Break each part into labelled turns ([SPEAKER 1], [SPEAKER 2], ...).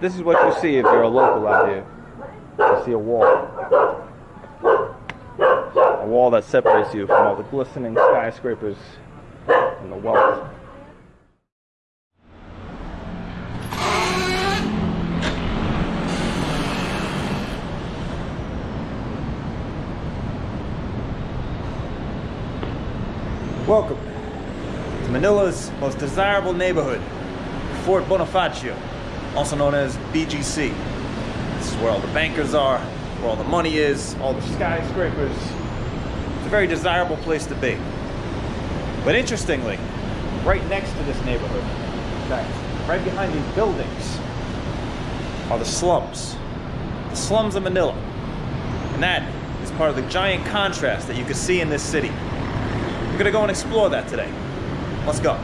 [SPEAKER 1] This is what you see if you're a local out here. You see a wall. A wall that separates you from all the glistening skyscrapers and the wealth. Welcome to Manila's most desirable neighborhood, Fort Bonifacio, also known as BGC. This is where all the bankers are, where all the money is, all the skyscrapers. It's a very desirable place to be. But interestingly, right next to this neighborhood, in fact, right behind these buildings, are the slums. The slums of Manila. And that is part of the giant contrast that you can see in this city. We're gonna go and explore that today. Let's go.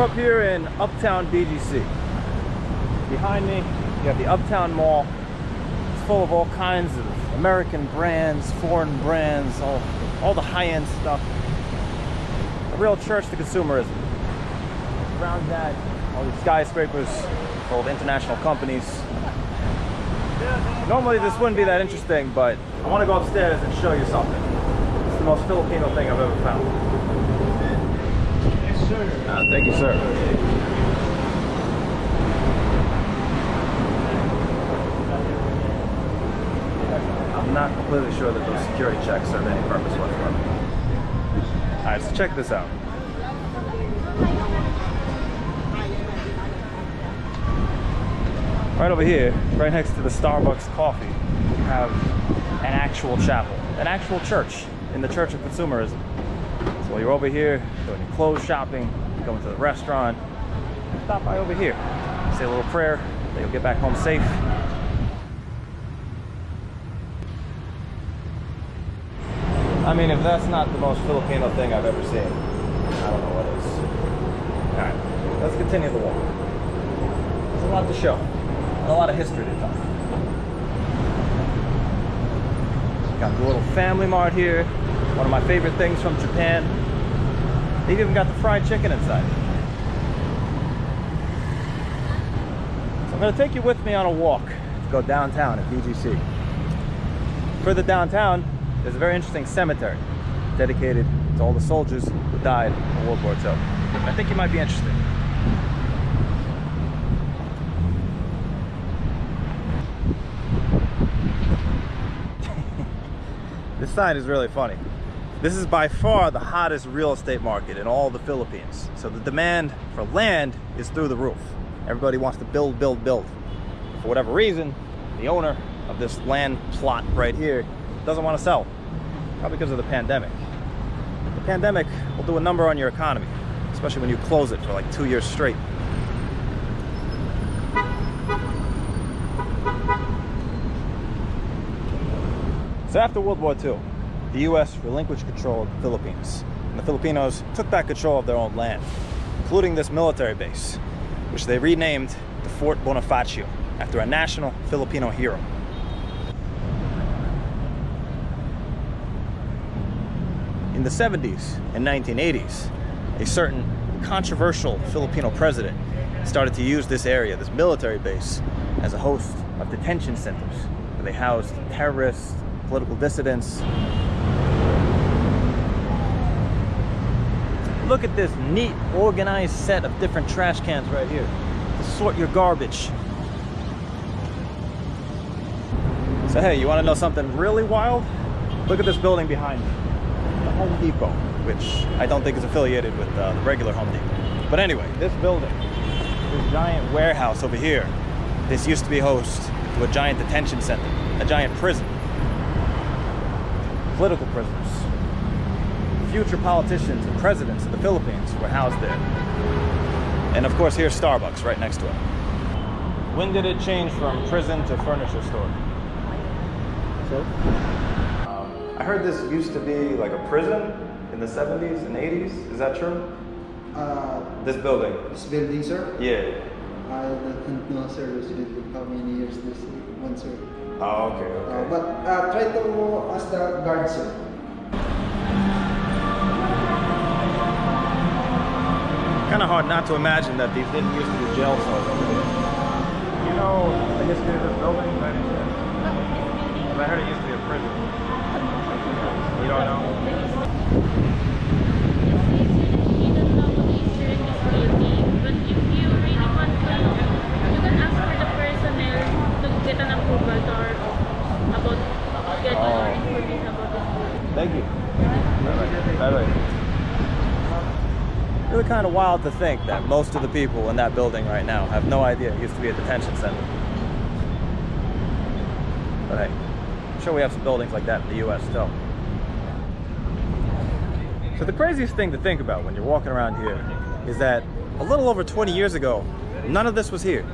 [SPEAKER 1] We're up here in Uptown BGC. Behind me, you have the Uptown Mall. It's full of all kinds of American brands, foreign brands, all, all the high-end stuff. A real church to consumerism. Around that, all these skyscrapers, full of international companies. Normally this wouldn't be that interesting, but I want to go upstairs and show you something. It's the most Filipino thing I've ever found. Uh, thank you, sir. I'm not completely sure that those security checks serve any purpose whatsoever. All right, so check this out. Right over here, right next to the Starbucks coffee, we have an actual chapel, an actual church in the Church of Consumerism. While you're over here doing your clothes shopping, going to the restaurant, stop by over here, say a little prayer, that you'll get back home safe. I mean, if that's not the most Filipino thing I've ever seen, I don't know what is. All right, let's continue the walk. There's a lot to show, and a lot of history to tell. Got the little FamilyMart here, one of my favorite things from Japan. They've even got the fried chicken inside. So I'm gonna take you with me on a walk to go downtown at BGC. Further downtown, there's a very interesting cemetery dedicated to all the soldiers who died in World War II. I think you might be interested. this sign is really funny. This is by far the hottest real estate market in all the Philippines. So the demand for land is through the roof. Everybody wants to build, build, build. For whatever reason, the owner of this land plot right here doesn't want to sell. Probably because of the pandemic. The pandemic will do a number on your economy, especially when you close it for like two years straight. So after World War II, the U.S. relinquished control of the Philippines, and the Filipinos took back control of their own land, including this military base, which they renamed the Fort Bonifacio after a national Filipino hero. In the 70s and 1980s, a certain controversial Filipino president started to use this area, this military base, as a host of detention centers where they housed terrorists, political dissidents. Look at this neat, organized set of different trash cans right here to sort your garbage. So hey, you want to know something really wild? Look at this building behind me, the Home Depot, which I don't think is affiliated with uh, the regular Home Depot. But anyway, this building, this giant warehouse over here, this used to be host to a giant detention center, a giant prison. Political prisoners. Future politicians and presidents of the Philippines were housed there. And of course, here's Starbucks right next to it. When did it change from prison to furniture store?
[SPEAKER 2] So,
[SPEAKER 1] Um, I heard this used to be like a prison in the 70s and 80s. Is that true?
[SPEAKER 2] uh,
[SPEAKER 1] This building.
[SPEAKER 2] this building, sir,
[SPEAKER 1] Yeah.
[SPEAKER 2] I don't know, sir, resident with how many years this one, sir.
[SPEAKER 1] Oh, okay,
[SPEAKER 2] Uh,
[SPEAKER 1] okay.
[SPEAKER 2] but uh, try to ask the guard, sir.
[SPEAKER 1] Kind of hard not to imagine that these didn't used to be jail cells. You know the history of this building? 'Cause I heard it used to be a prison. You don't know?
[SPEAKER 3] You don't know what is here in this building, but if you really want to know, you can ask for the personnel to get an approval to our office about get
[SPEAKER 1] Oh.
[SPEAKER 3] more information about this building.
[SPEAKER 1] Thank you. Bye bye. Really kind of wild to think that most of the people in that building right now have no idea it used to be a detention center. But hey, I'm sure we have some buildings like that in the US still. So the craziest thing to think about when you're walking around here is that a little over 20 years ago, none of this was here.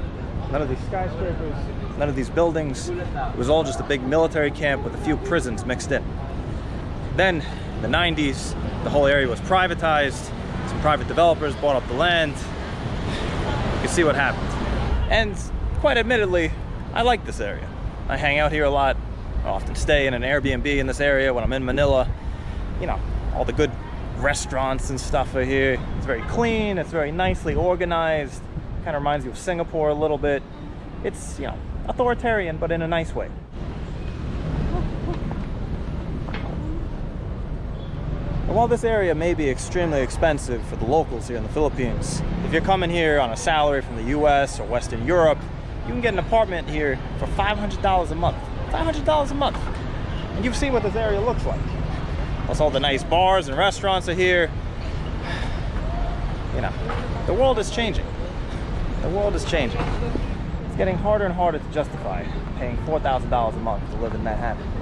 [SPEAKER 1] None of these skyscrapers, none of these buildings. It was all just a big military camp with a few prisons mixed in. Then, in the 90s, the whole area was privatized. Private developers bought up the land. You can see what happened. And quite admittedly, I like this area. I hang out here a lot. I often stay in an Airbnb in this area when I'm in Manila. You know, all the good restaurants and stuff are here. It's very clean, it's very nicely organized. Kind of reminds you of Singapore a little bit. It's, you know, authoritarian, but in a nice way. And while this area may be extremely expensive for the locals here in the Philippines, if you're coming here on a salary from the US or Western Europe, you can get an apartment here for $500 a month. $500 a month. And you've seen what this area looks like. Plus all the nice bars and restaurants are here. You know, the world is changing. The world is changing. It's getting harder and harder to justify paying $4,000 a month to live in Manhattan.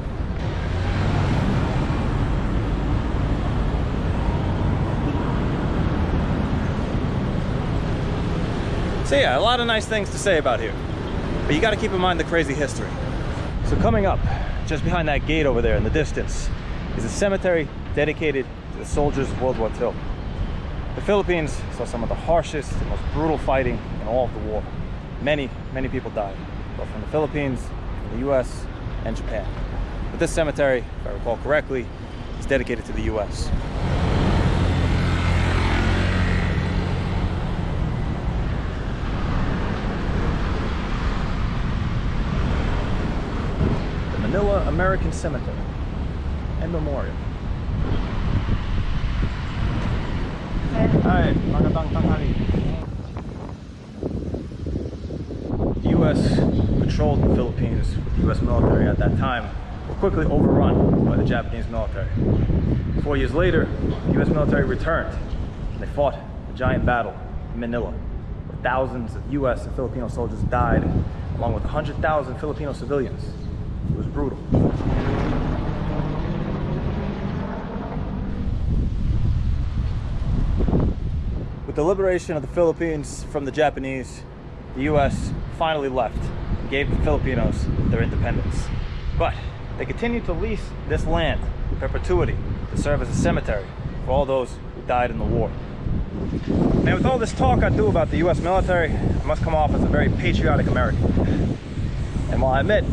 [SPEAKER 1] So yeah, a lot of nice things to say about here. But you gotta keep in mind the crazy history. So coming up, just behind that gate over there in the distance, is a cemetery dedicated to the soldiers of World War II. The Philippines saw some of the harshest and most brutal fighting in all of the war. Many, many people died, both from the Philippines, from the US, and Japan. But this cemetery, if I recall correctly, is dedicated to the US. the Manila American Cemetery and Memorial. Hi, magandang tanghali. The U.S. controlled the Philippines with the U.S. military at that time were quickly overrun by the Japanese military. Four years later, the U.S. military returned and they fought a giant battle in Manila where thousands of U.S. and Filipino soldiers died along with 100,000 Filipino civilians. It was brutal. With the liberation of the Philippines from the Japanese, the US finally left and gave the Filipinos their independence. But they continued to lease this land in perpetuity to serve as a cemetery for all those who died in the war. Now, with all this talk I do about the US military, I must come off as a very patriotic American. And while I admit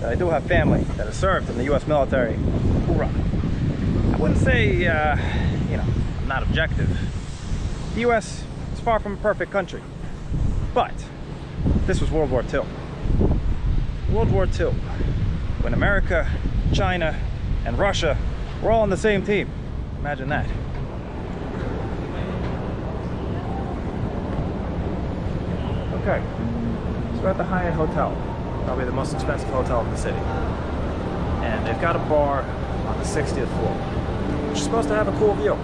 [SPEAKER 1] that I do have family that has served in the US military, hoorah, I wouldn't say, uh, you know, I'm not objective. The US is far from a perfect country. But this was World War II. World War II, when America, China, and Russia were all on the same team. Imagine that. Okay, so we're at the Hyatt Hotel, probably the most expensive hotel in the city. And they've got a bar on the 60th floor, which is supposed to have a cool view.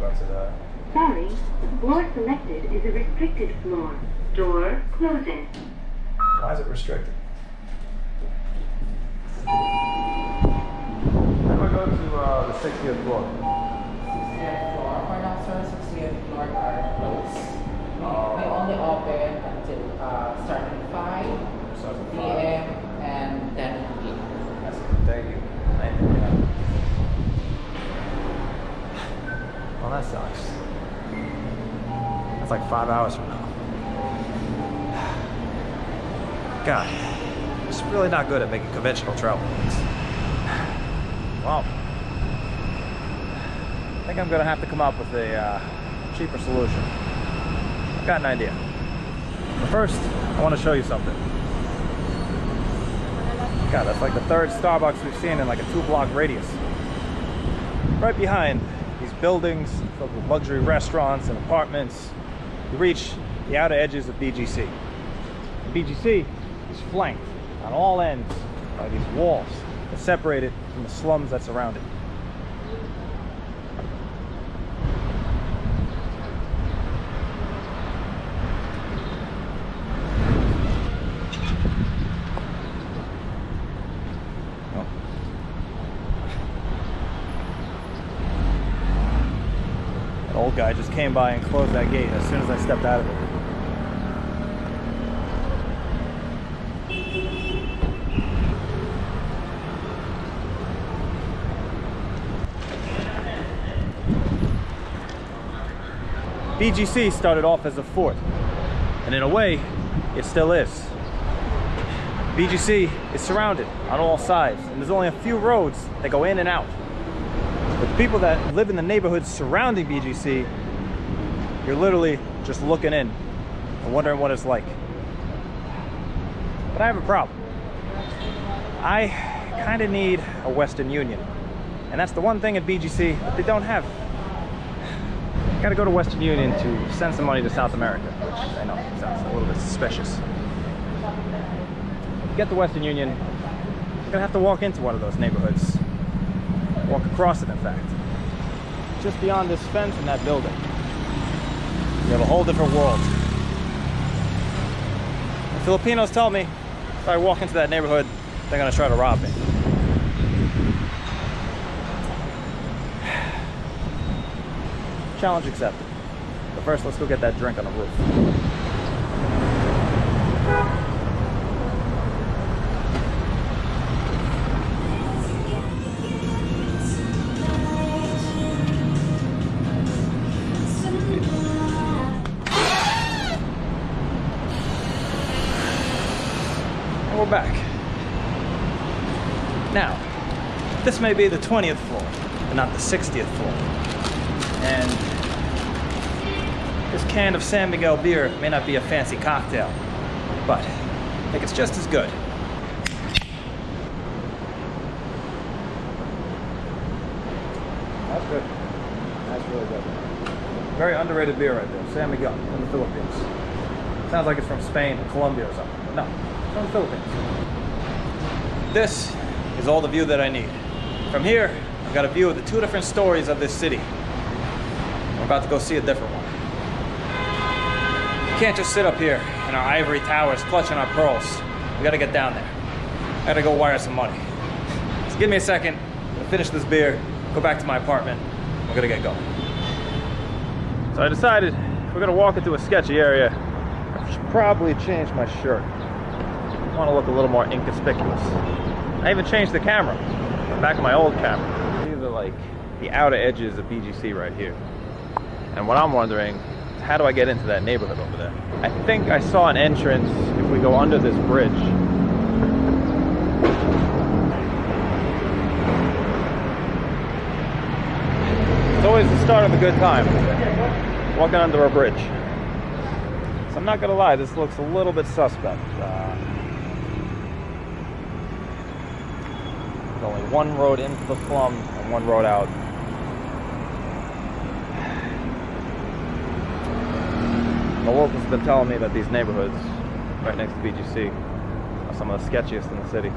[SPEAKER 1] We'll the
[SPEAKER 4] Sorry, the floor selected is a restricted floor. Door closing.
[SPEAKER 1] Why is it restricted? How do I go to uh, the 60th floor?
[SPEAKER 5] 60th floor. For now, sir, 60th floor are closed. We, only open until uh, starting 5 p.m. and 10 p.m.
[SPEAKER 1] That's Thank you. Thank you. Well, that sucks. That's like five hours from now. God, it's really not good at making conventional travel plans. Well, I think I'm gonna have to come up with a uh, cheaper solution. Got an idea. But first, I want to show you something. God, that's like the third Starbucks we've seen in like a two block radius. Right behind these buildings filled with luxury restaurants and apartments, you reach the outer edges of BGC. And BGC is flanked on all ends by these walls that separate it from the slums that surround it. That old guy just came by and closed that gate as soon as I stepped out of it. BGC started off as a fort, and in a way, it still is. BGC is surrounded on all sides, and there's only a few roads that go in and out. But the people that live in the neighborhoods surrounding BGC, you're literally just looking in and wondering what it's like. But I have a problem. I kind of need a Western Union. And that's the one thing at BGC that they don't have. Got to go to Western Union to send some money to South America, which I know sounds a little bit suspicious. To get the Western Union, you're gonna have to walk into one of those neighborhoods. Walk across it, in fact. Just beyond this fence and that building. You have a whole different world. The Filipinos tell me if I walk into that neighborhood, they're gonna try to rob me. Challenge accepted. But first, let's go get that drink on the roof. This may be the 20th floor, but not the 60th floor. And this can of San Miguel beer may not be a fancy cocktail, but I think it's just as good. That's good. That's really good. Very underrated beer right there. San Miguel from the Philippines. Sounds like it's from Spain or Colombia or something. but No, it's from the Philippines. This is all the view that I need. From here, I've got a view of the two different stories of this city. We're about to go see a different one. We can't just sit up here in our ivory towers clutching our pearls. We gotta get down there. I gotta go wire some money. So give me a second, I'm gonna finish this beer, go back to my apartment, we're gonna get going. So I decided we're gonna walk into a sketchy area, I should probably change my shirt. I wanna look a little more inconspicuous. I even changed the camera, back of my old camera. These are like the outer edges of BGC right here. And what I'm wondering is how do I get into that neighborhood over there? I think I saw an entrance if we go under this bridge. It's always the start of a good time, walking under a bridge. So I'm not gonna lie, this looks a little bit suspect. Uh, there's only one road into the slum and one road out. The locals have been telling me that these neighborhoods right next to BGC are some of the sketchiest in the city.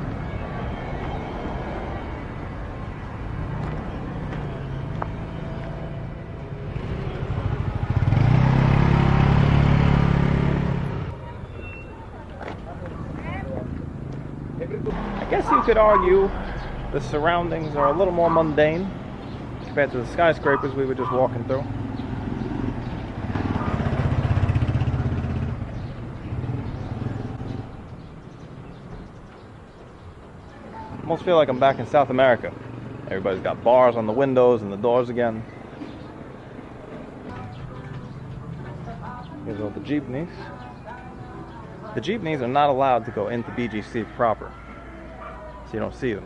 [SPEAKER 1] I guess you could argue the surroundings are a little more mundane compared to the skyscrapers we were just walking through. Almost feel like I'm back in South America. Everybody's got bars on the windows and the doors again. Here's all the jeepneys. The jeepneys are not allowed to go into BGC proper, so you don't see them.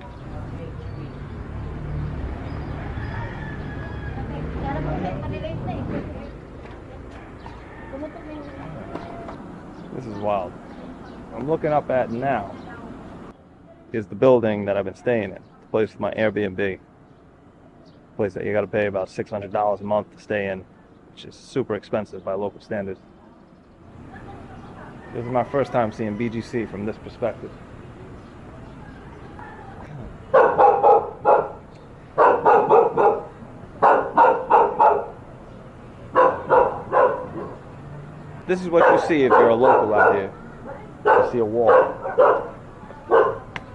[SPEAKER 1] This is wild. Looking up at now is the building that I've been staying in. The place with my Airbnb. Place that you got to pay about $600 a month to stay in, which is super expensive by local standards. This is my first time seeing BGC from this perspective. This is what you see if you're a local out here. You see a wall.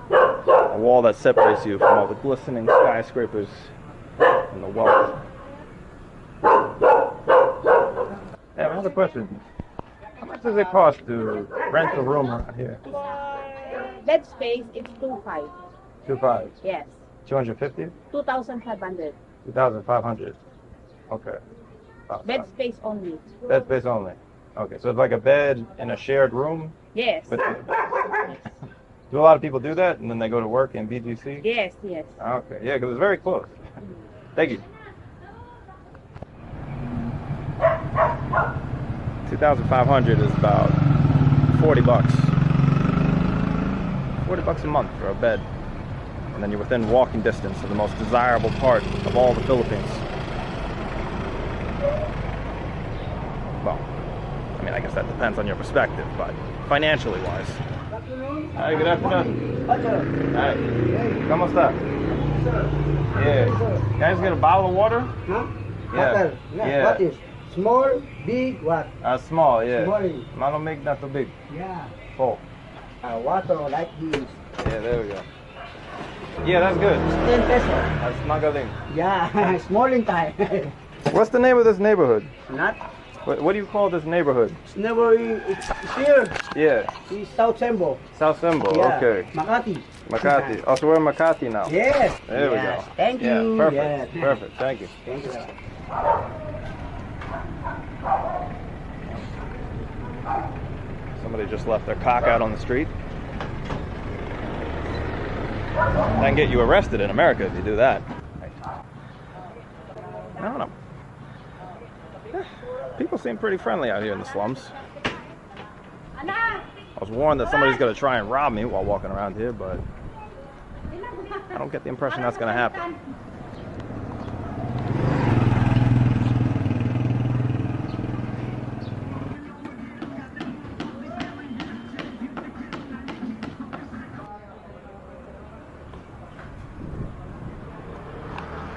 [SPEAKER 1] A wall that separates you from all the glistening skyscrapers and the wealth. Hey, another question. How much does it cost to rent a room around here?
[SPEAKER 3] Uh, Bed space, it's two five.
[SPEAKER 1] Two five.
[SPEAKER 3] Yes.
[SPEAKER 1] 250?
[SPEAKER 3] Two thousand five hundred.
[SPEAKER 1] 2,500. Okay.
[SPEAKER 3] Bed space only.
[SPEAKER 1] Bed space only. Okay, so it's like a bed in a shared room.
[SPEAKER 3] Yes.
[SPEAKER 1] With, do a lot of people do that, and then they go to work in BGC?
[SPEAKER 3] Yes, yes.
[SPEAKER 1] Okay, yeah, because it's very close. Mm. Thank you. 2,500 is about 40 bucks. 40 bucks a month for a bed. And then you're within walking distance of the most desirable part of all the Philippines. Well, I mean, I guess that depends on your perspective, but financially wise. Hi, good afternoon. Hi. ¿Cómo está? Yeah. Guys, get a bottle of water?
[SPEAKER 6] Huh?
[SPEAKER 1] Yeah.
[SPEAKER 6] Water.
[SPEAKER 1] Yeah.
[SPEAKER 6] What is? Small, big, what?
[SPEAKER 1] Uh, small, yeah.
[SPEAKER 6] Small.
[SPEAKER 1] Malo make not too big.
[SPEAKER 6] Yeah.
[SPEAKER 1] Full.
[SPEAKER 6] Uh, water like this.
[SPEAKER 1] Yeah, there we go. Yeah, that's good.
[SPEAKER 6] 10 pesos.
[SPEAKER 1] That's magaling.
[SPEAKER 6] Yeah, small in time.
[SPEAKER 1] What's the name of this neighborhood?
[SPEAKER 6] Not.
[SPEAKER 1] What, what do you call this neighborhood?
[SPEAKER 6] It's never, it's here.
[SPEAKER 1] Yeah,
[SPEAKER 6] It's South Cembo.
[SPEAKER 1] South Symbol.
[SPEAKER 6] Yeah.
[SPEAKER 1] Okay.
[SPEAKER 6] Makati.
[SPEAKER 1] Makati. Oh, so we're in Makati now.
[SPEAKER 6] Yes.
[SPEAKER 1] There we go.
[SPEAKER 6] Thank
[SPEAKER 1] Yeah,
[SPEAKER 6] you.
[SPEAKER 1] perfect.
[SPEAKER 6] Yeah.
[SPEAKER 1] Perfect. Thank you.
[SPEAKER 6] Thank you.
[SPEAKER 1] Somebody just left their cock out on the street. That can get you arrested in America if you do that. I don't know. People seem pretty friendly out here in the slums. I was warned that somebody's going to try and rob me while walking around here, but I don't get the impression that's going to happen.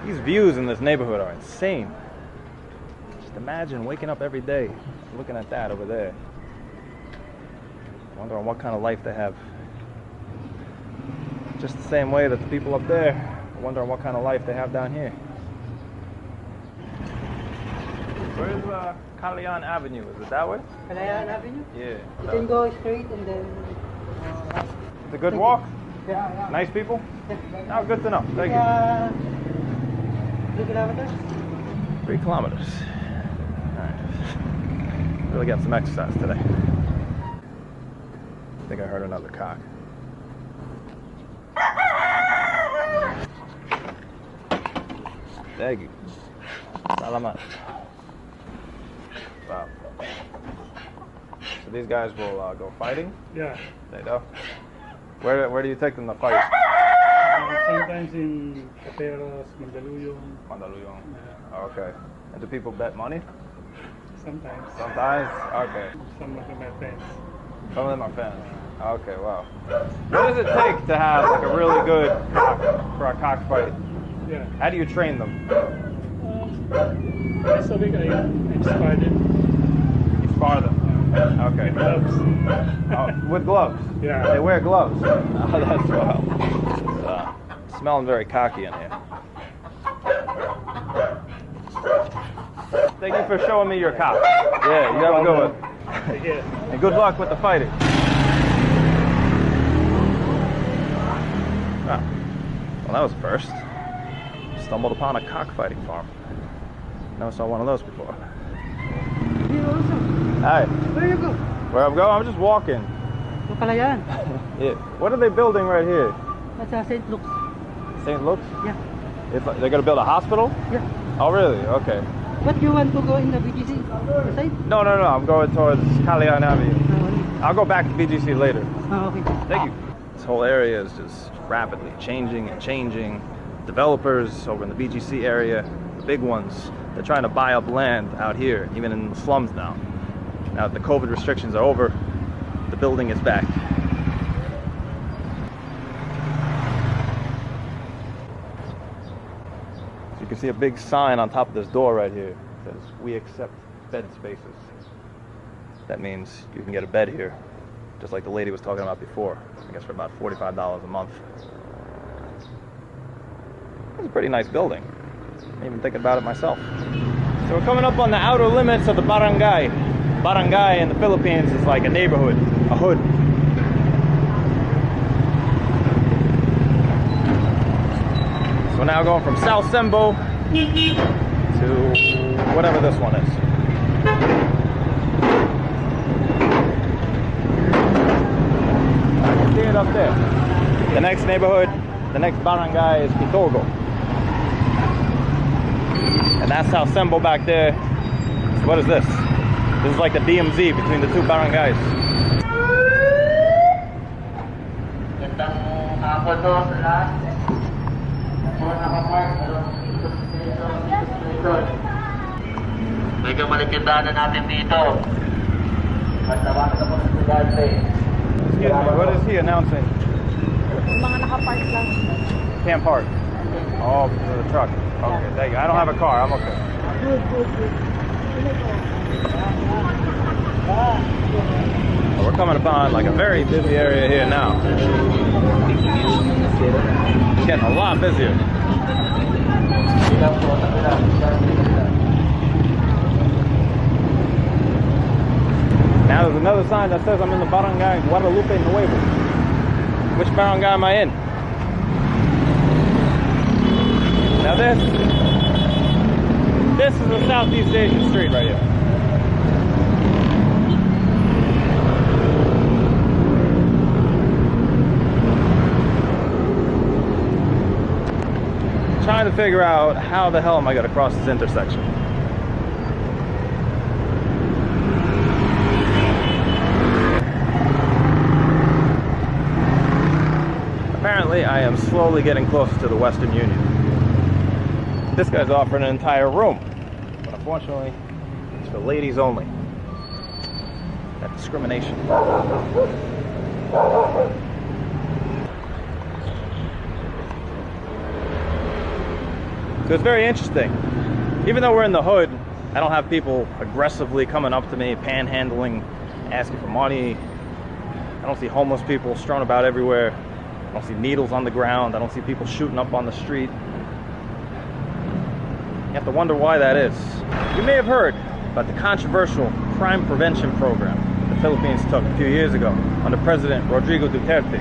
[SPEAKER 1] These views in this neighborhood are insane. Imagine waking up every day looking at that over there. Wondering what kind of life they have. Just the same way that the people up there are wondering what kind of life they have down here. Where's uh, Kalayaan Avenue? Is it that way?
[SPEAKER 6] Kalayaan Avenue?
[SPEAKER 1] Yeah.
[SPEAKER 6] You can go straight and then. Uh,
[SPEAKER 1] It's a good walk.
[SPEAKER 6] yeah, yeah.
[SPEAKER 1] Nice people. Yeah. Oh, good to know. Thank you.
[SPEAKER 6] Three kilometers?
[SPEAKER 1] Three kilometers. Really getting some exercise today. I think I heard another cock. Thank you. Salamat. Wow. So these guys will uh, go fighting?
[SPEAKER 7] Yeah.
[SPEAKER 1] They do. Where, where do you take them to fight?
[SPEAKER 7] Uh, sometimes in Cateros, Mandaluyong.
[SPEAKER 1] Mandaluyong.
[SPEAKER 7] Yeah.
[SPEAKER 1] Okay. And do people bet money?
[SPEAKER 7] Sometimes.
[SPEAKER 1] Sometimes? Okay.
[SPEAKER 7] Some of my friends.
[SPEAKER 1] Some of them are fans. Okay, wow. What does it take to have like a really good cock for a cockfight?
[SPEAKER 7] Yeah.
[SPEAKER 1] How do you train them?
[SPEAKER 7] Um, a week I inspired it.
[SPEAKER 1] You spar them. Okay.
[SPEAKER 7] Gloves.
[SPEAKER 1] Oh, with gloves.
[SPEAKER 7] Yeah.
[SPEAKER 1] They wear gloves. Oh, that's wild. It's, uh, smelling very cocky in here. Thank you for showing me your cock. Yeah, you have a good one.
[SPEAKER 7] Take care.
[SPEAKER 1] And good luck with the fighting. Ah, well, that was a first. Stumbled upon a cockfighting farm. Never saw one of those before. Hi.
[SPEAKER 6] Where you go?
[SPEAKER 1] Where I'm going? I'm just walking.
[SPEAKER 6] To Kalayaan.
[SPEAKER 1] Yeah. What are they building right here?
[SPEAKER 6] That's uh, St. Luke's.
[SPEAKER 1] St. Luke's?
[SPEAKER 6] Yeah.
[SPEAKER 1] It's like, they're gonna build a hospital?
[SPEAKER 6] Yeah.
[SPEAKER 1] Oh, really? Okay.
[SPEAKER 6] What you want to go in the BGC side?
[SPEAKER 1] No, no, no. I'm going towards Kalayaan Avenue.
[SPEAKER 6] Ah,
[SPEAKER 1] I'll go back to BGC later.
[SPEAKER 6] ah, okay.
[SPEAKER 1] Thank you. This whole area is just rapidly changing and changing. Developers over in the BGC area, the big ones, they're trying to buy up land out here, even in the slums now. Now that the COVID restrictions are over, the building is back. So you can see a big sign on top of this door right here. It says, we accept bed spaces. That means you can get a bed here, just like the lady was talking about before. I guess for about $45 a month. It's a pretty nice building. I'm even thinking about it myself. So we're coming up on the outer limits of the barangay. Barangay in the Philippines is like a neighborhood, a hood. So now going from South Cembo to whatever this one is. I can see it up there. The next neighborhood, the next barangay is Pitogo. And that's South Cembo back there. So what is this? This is like the DMZ between the two barangays.
[SPEAKER 8] Hapon to sa lahat. Mga nakapark, meron dito sa station, dito sa station. Medyo malitindahan na natin dito. At ako sa estudyante.
[SPEAKER 1] Excuse me, what is he announcing?
[SPEAKER 9] Yung mga nakapark lang.
[SPEAKER 1] Can't park. Oh, because of the truck. Okay, thank you. I don't have a car. I'm okay.
[SPEAKER 9] Good, good, good.
[SPEAKER 1] Well, we're coming upon like a very busy area here now. It's getting a lot busier. Now there's another sign that says I'm in the barangay in Guadalupe Nuevo. Which barangay am I in? Now this, this is a Southeast Asian street right here. Trying to figure out how the hell am I going to cross this intersection. I am slowly getting closer to the Western Union. This guy's offering an entire room, but unfortunately, it's for ladies only. That discrimination. So it's very interesting. Even though we're in the hood, I don't have people aggressively coming up to me, panhandling, asking for money. I don't see homeless people strewn about everywhere. I don't see needles on the ground. I don't see people shooting up on the street. You have to wonder why that is. You may have heard about the controversial crime prevention program the Philippines took a few years ago under President Rodrigo Duterte.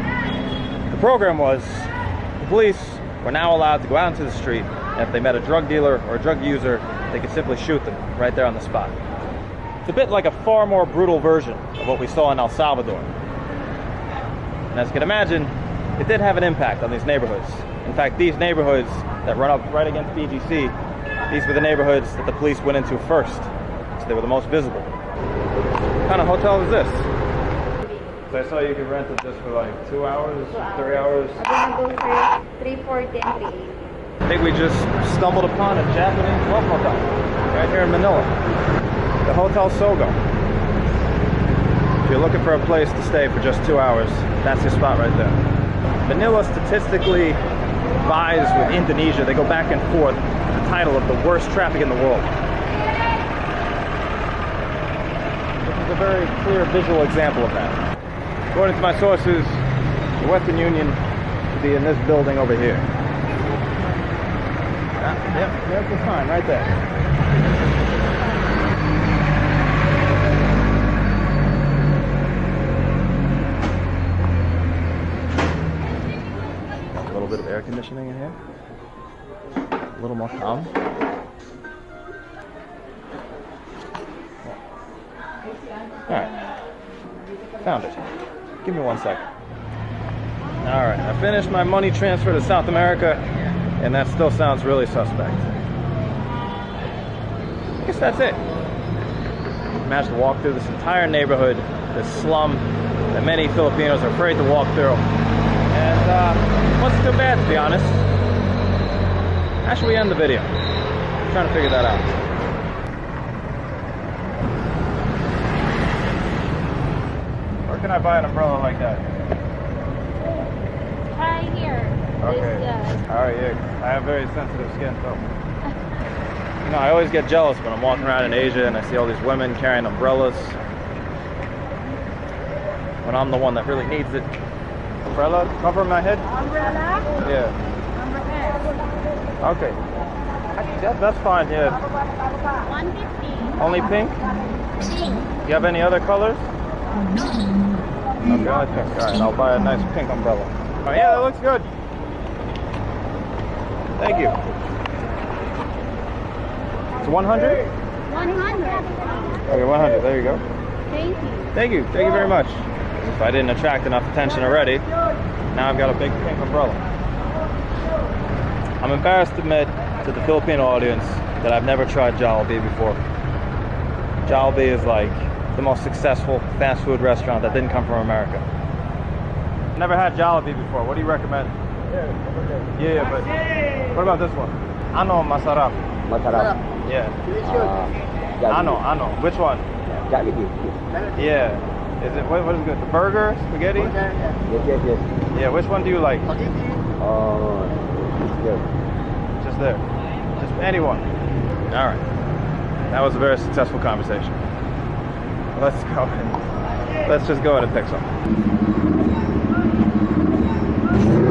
[SPEAKER 1] The program was the police were now allowed to go out into the street, and if they met a drug dealer or a drug user, they could simply shoot them right there on the spot. It's a bit like a far more brutal version of what we saw in El Salvador. And as you can imagine, it did have an impact on these neighborhoods. In fact, these neighborhoods that run up right against BGC, these were the neighborhoods that the police went into first. So they were the most visible. What kind of hotel is this? So I saw you could rent it just for like two hours, three hours.
[SPEAKER 3] Available for 340 and 380.
[SPEAKER 1] I think we just stumbled upon a Japanese love hotel right here in Manila. The Hotel Sogo. If you're looking for a place to stay for just two hours, that's your spot right there. Manila statistically vies with Indonesia. They go back and forth the title of the worst traffic in the world. This is a very clear visual example of that. According to my sources, the Western Union should be in this building over here. Yep, there's the sign right there. Air conditioning in here. A little more calm. Alright. Found it. Give me one second. Alright, I finished my money transfer to South America, and that still sounds really suspect. I guess that's it. Managed to walk through this entire neighborhood, this slum that many Filipinos are afraid to walk through. Uh, wasn't too bad to be honest. How should we end the video? I'm trying to figure that out. Where can I buy an umbrella like that?
[SPEAKER 3] Try here.
[SPEAKER 1] Okay.
[SPEAKER 3] This guy.
[SPEAKER 1] All right, yeah. I have very sensitive skin, so. You know, I always get jealous when I'm walking around in Asia and I see all these women carrying umbrellas. When I'm the one that really needs it. Umbrella cover my head?
[SPEAKER 10] Umbrella?
[SPEAKER 1] Yeah. Okay. That, that's fine, yeah.
[SPEAKER 3] 150.
[SPEAKER 1] Only pink?
[SPEAKER 3] Pink.
[SPEAKER 1] You have any other colors? Okay, I think. All right, I'll buy a nice pink umbrella. Oh, yeah, that looks good. Thank you. It's 100?
[SPEAKER 3] 100.
[SPEAKER 1] Okay, 100. There you go.
[SPEAKER 3] Thank you.
[SPEAKER 1] Thank you. Thank you very much. If I didn't attract enough attention already, now I've got a big pink umbrella. I'm embarrassed to admit to the Filipino audience that I've never tried Jollibee before. Jollibee is like the most successful fast food restaurant that didn't come from America. Never had Jollibee before. What do you recommend? Yeah, yeah, but what about this one? Ano masarap.
[SPEAKER 11] Masarap.
[SPEAKER 1] Yeah.
[SPEAKER 11] Uh,
[SPEAKER 1] Ano, ano. Which one?
[SPEAKER 11] Jollibee.
[SPEAKER 1] Yeah. Is it what, what is good? The burger, spaghetti?
[SPEAKER 11] Yes, yes, yes.
[SPEAKER 1] Yeah. Which one do you like? Spaghetti.
[SPEAKER 11] Oh, it's good.
[SPEAKER 1] Just there. Just anyone. All right. That was a very successful conversation. Let's go. and- Let's just go ahead and pick some.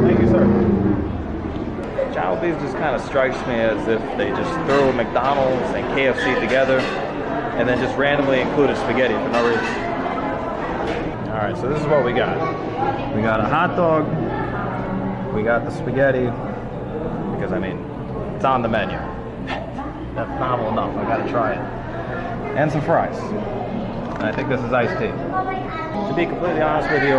[SPEAKER 1] Thank you, sir. Jollibee's just kind of strikes me as if they just threw McDonald's and KFC together and then just randomly included spaghetti for no reason. All right, so this is what we got. We got a hot dog. We got the spaghetti because I mean, it's on the menu. That's novel enough. I gotta try it. And some fries. And I think this is iced tea. To be completely honest with you,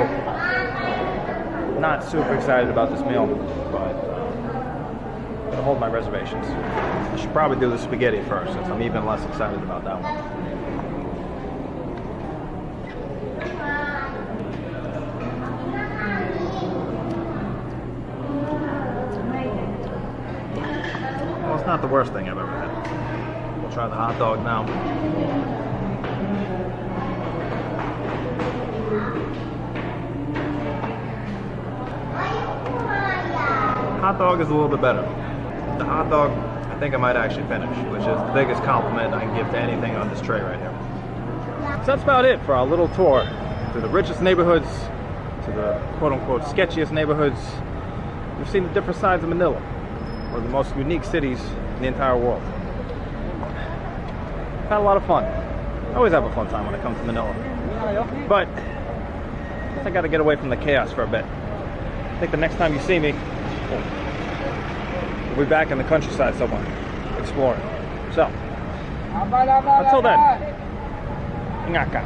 [SPEAKER 1] not super excited about this meal, but uh, I'm gonna hold my reservations. I should probably do the spaghetti first, since I'm even less excited about that one. Well, it's not the worst thing I've ever had. We'll try the hot dog now. Hot dog is a little bit better. The hot dog, I think I might actually finish, which is the biggest compliment I can give to anything on this tray right here. So that's about it for our little tour through the richest neighborhoods to the quote-unquote sketchiest neighborhoods. We've seen the different sides of Manila, one of the most unique cities the entire world. Had a lot of fun. I always have a fun time when I come to Manila. But I gotta get away from the chaos for a bit. I think the next time you see me, we'll be back in the countryside somewhere, exploring. So, until then, ingaka.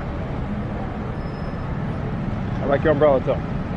[SPEAKER 1] I like your umbrella too.